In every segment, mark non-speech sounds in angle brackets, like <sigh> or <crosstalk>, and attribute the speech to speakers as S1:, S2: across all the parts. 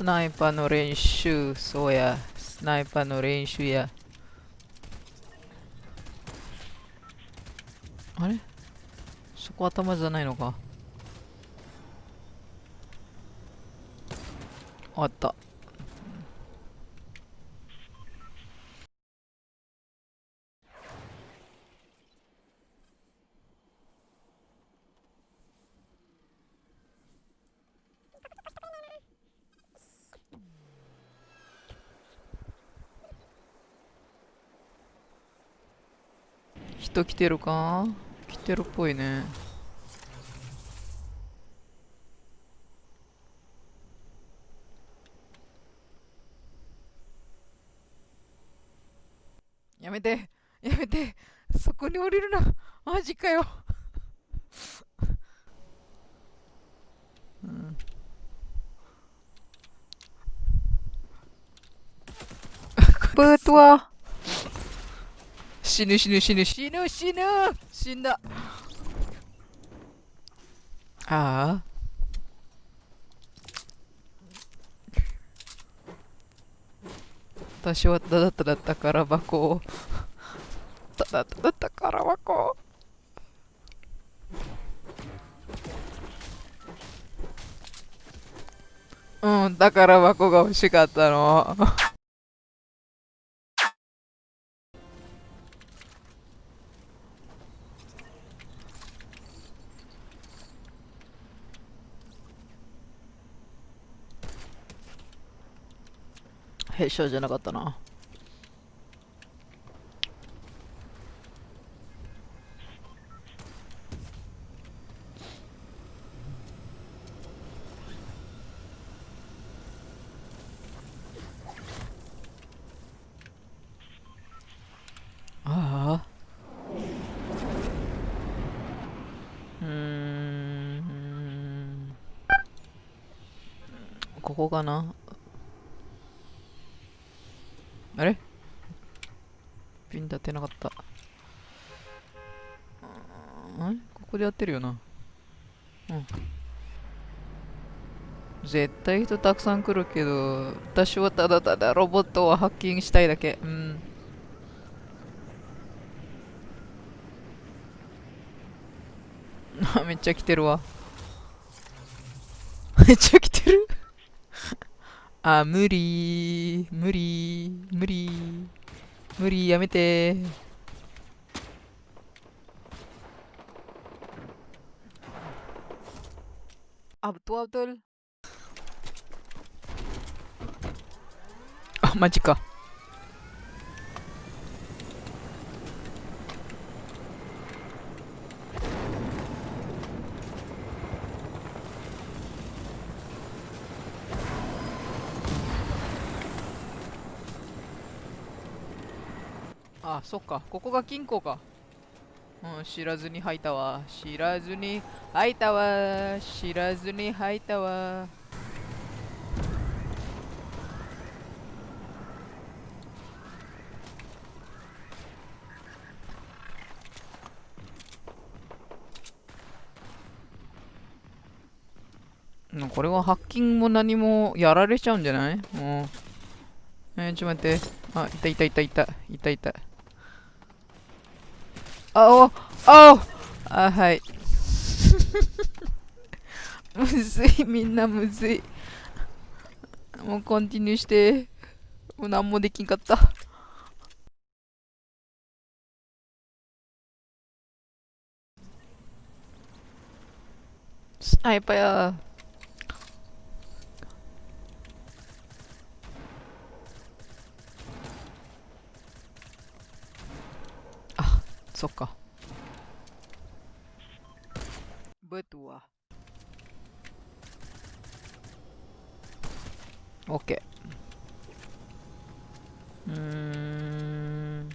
S1: スナイパーの練習、そうや。スナイパーの練習や。あれ？そこ頭じゃないのかあった。人来てるか？来てるっぽいね。やめて。やめて。そこに降りるな。マジかよ。うん。ブートは？死ぬ死ぬ死ぬ死ぬ死ぬ死んだ。ああ。私はただただ宝箱を。ただただ宝箱を。うん宝箱が欲しかったの。へしょじゃなかったな。ああ。うん。ここかな。あれ？ピン立てなかった。あここでやってるよな。うん。絶対人たくさん来るけど私はただただロボットをハッキングしたいだけ。うん。あ <laughs> めっちゃ来てるわ。<laughs> めっちゃ来てる？あ、無理無理無理無理やめて。あ、betul betul あ、マジかあ、そっか。ここが金庫か。うん、知らずに吐いたわ。知らずに吐いたわ。知らずに吐いたわ。これはハッキングも何もやられちゃうんじゃない？もう。えー、ちょっと待って。あ、いたいたいたいた。いたいた。あ、お、あ、あ、はい。<laughs> むずい、みんなむずい。もうコンティニューして。もう何もできんかった。スナイパーや。そっか。Betul. Oke. Hmm.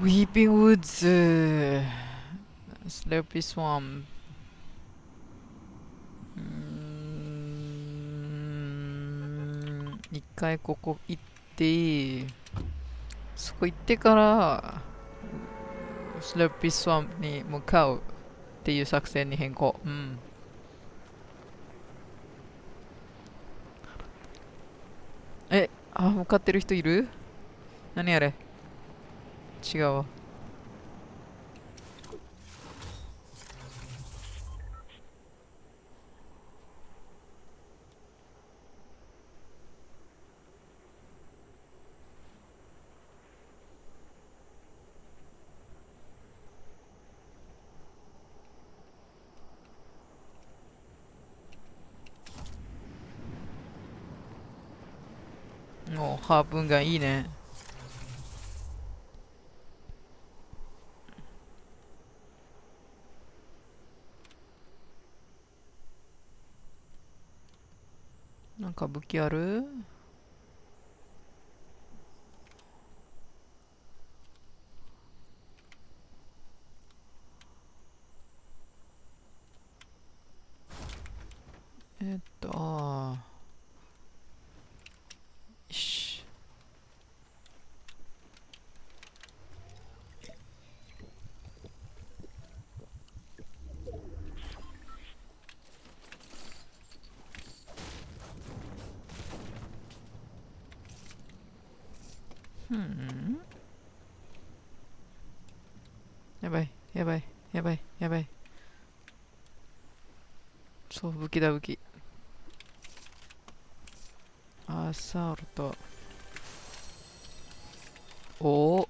S1: Weeping Woods. uh, Slurpy Swamp. うー 回ここ行ってそこ行ってからスラッピースワンプに向かうっていう作戦に変更。うん。えあ向かってる人いる？何あれ？違うわもうハープンガンいいね。なんか武器あるえっとああよしうんやばいやばいやばいやばい。そう武器だ武器。アサルトおお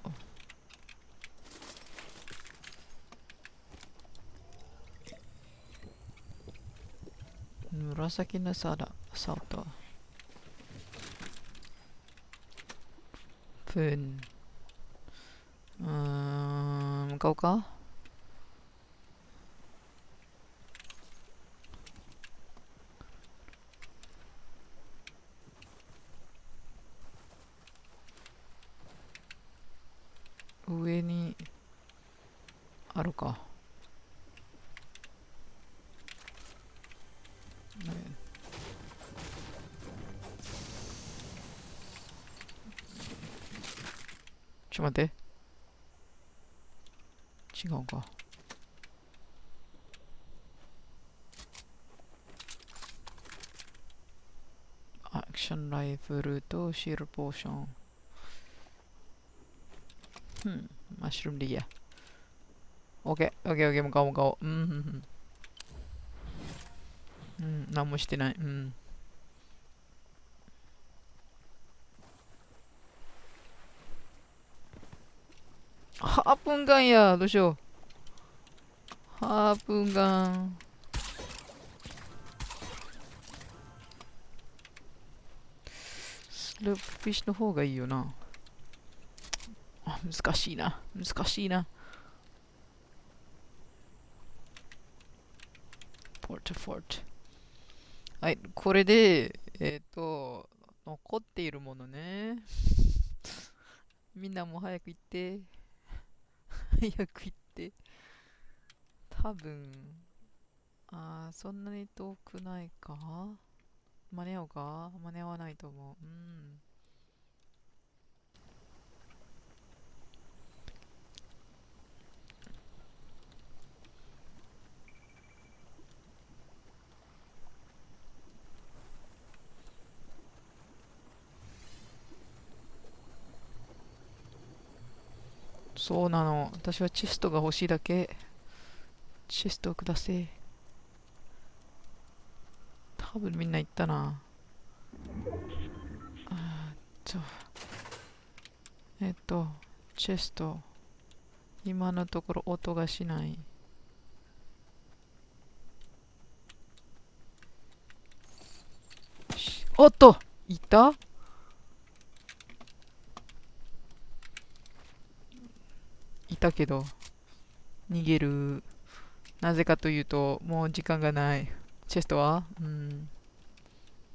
S1: 紫のサラサルトプンうーん向かおうか上にあるか。ねちょっと待って。違うか。ションライフルとシールポーション。うん、マッシュルームでいいや。オッケー、オッケー、オッケー、向かおう、向かおう。うん、うん、うん。うん、何もしてない。うん。ハープンガンや、どうしループフィッシュの方がいいよな。あ難しいな。難しいな。ポートフォートはいこれでえっ、と残っているものね。<laughs> みんなも早く行って。<laughs> 早く行って。多分あーそんなに遠くないか？間に合うか？間に合わないと思ううんそうなの。私はチェストが欲しいだけ。チェストをくだせ。多分みんな言ったな。あーっと。えっと、チェスト。今のところ音がしない。おっといた？いたけど逃げるなぜかというともう時間がないチェストは？うん。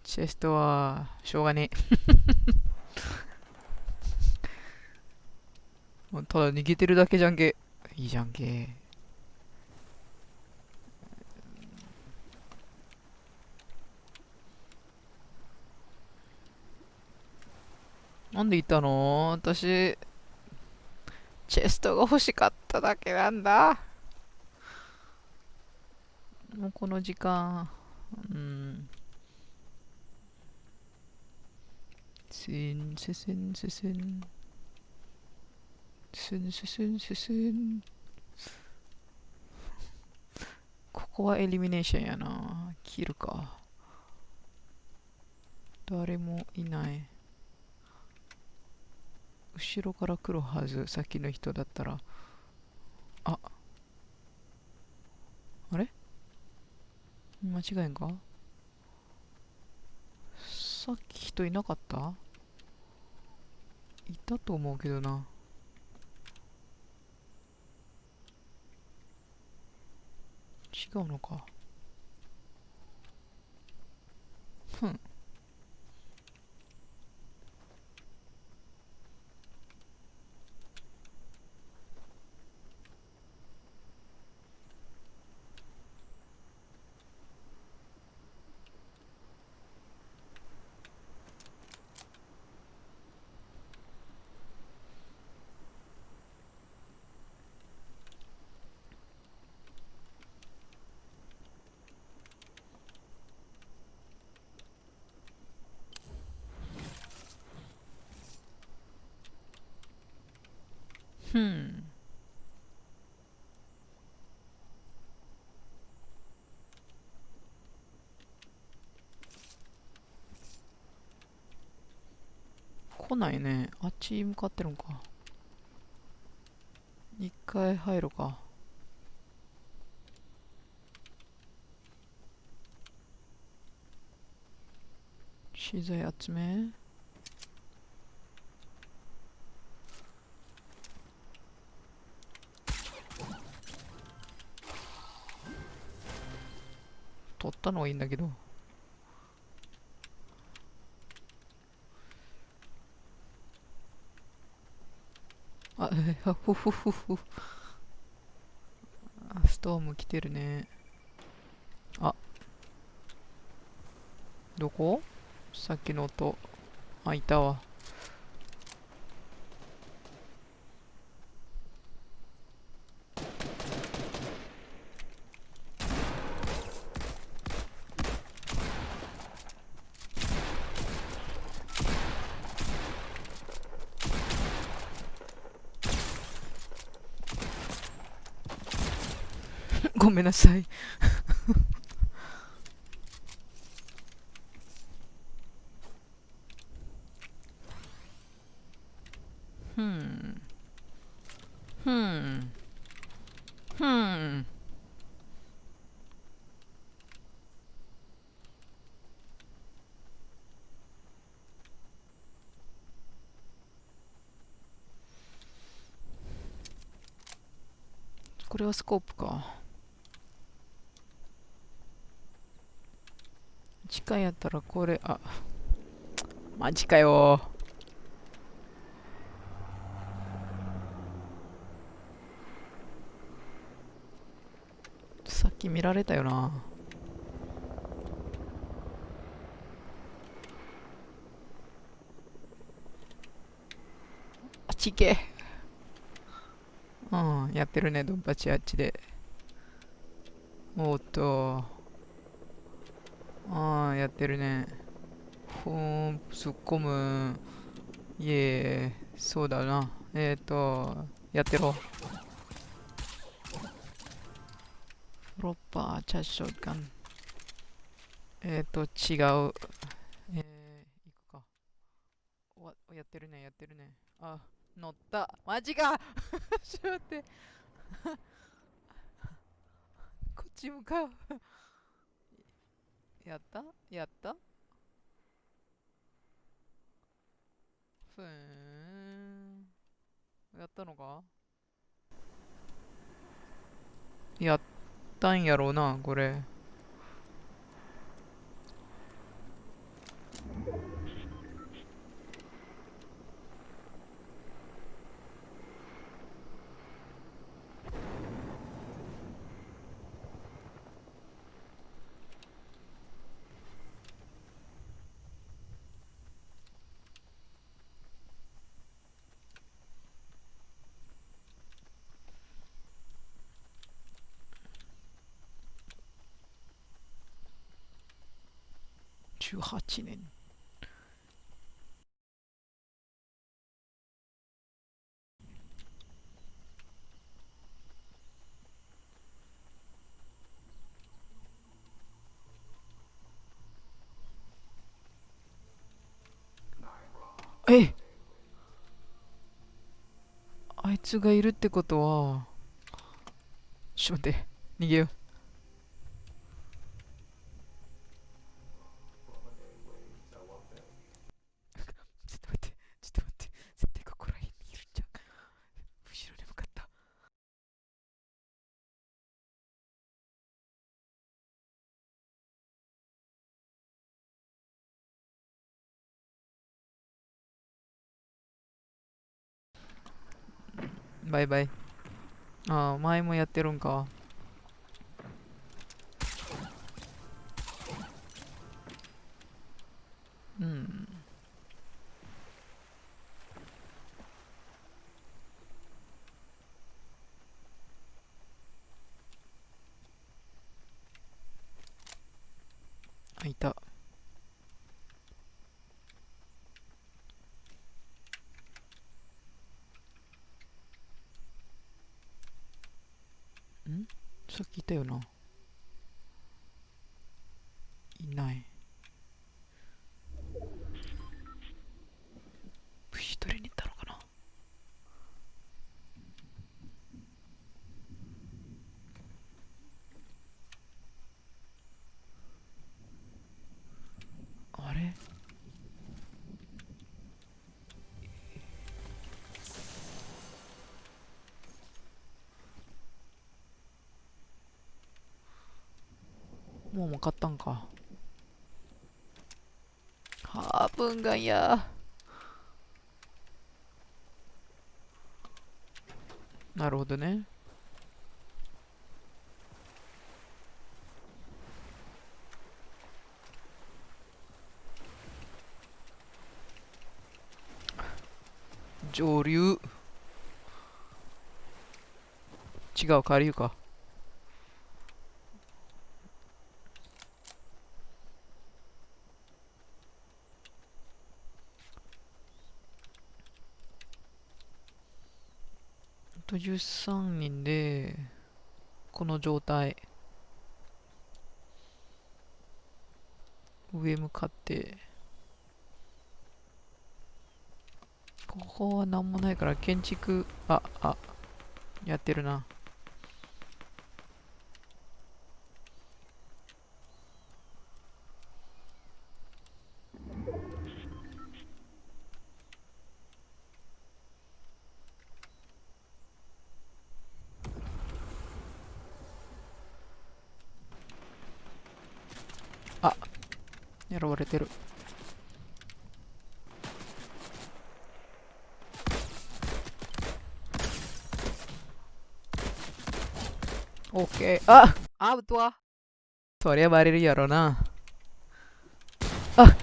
S1: チェストはしょうがねえ。<laughs> ただ逃げてるだけじゃんけ。いいじゃんけ。なんで言ったの？私チェストが欲しかっただけなんだ。もうこの時間、うん。すんすすんすすん。すんすすんすすん。ここはエリミネーションやな。切るか。誰もいない。後ろから来るはず。さっきの人だったら。あ。あれ？間違いんかさっき人いなかった？いたと思うけどな。違うのか。ふん。ふん。来ないね。あっち向かってるんか。一回入るか。資材集め。ったのはいいんだけど。あ、え、あふふふふ。あストーム来てるね。あ。どこ？さっきの音。あ、いたわ。ごめんなさい。ふん。ふん。ふん。これはスコープか。近いやったらこれ、あ、マジかよ。さっき見られたよな。あっち行け。うん、やってるね、ドンパチあっちで。おっと。ああ、やってるね。ほーん、突っ込む。いえ、そうだな。えっ、ー、と、やってろ。プロッパー、チャッショッガン。えっ、ー、と、違う。えー、行くか。わ、やってるね、やってるね。あ、乗った。マジか <laughs> ちょっと待って。<laughs> こっち向かうやった？やった？ふーん。やったのか？やったんやろうな、これ。18年。えあいつがいるってことはちょっと待って逃げよう。バイバイ。ああ前もやってるんか。うんあいたんさっきいたよないない。虫取りに行ったのかな？あれ？もう分かったんか。ハープンガンやなるほどね。上流。違う下流か。13人でこの状態。上向かって。ここは何もないから建築ああやってるなあ狙われてる。オッケーあ！アウトは？そりゃバレるやろな。あ！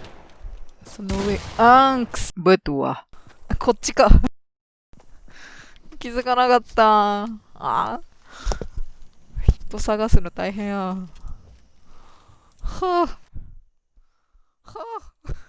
S1: その上アンクス。ブトは？こっちか。気づかなかった。あ！人探すの大変や。はあ Oh. <laughs>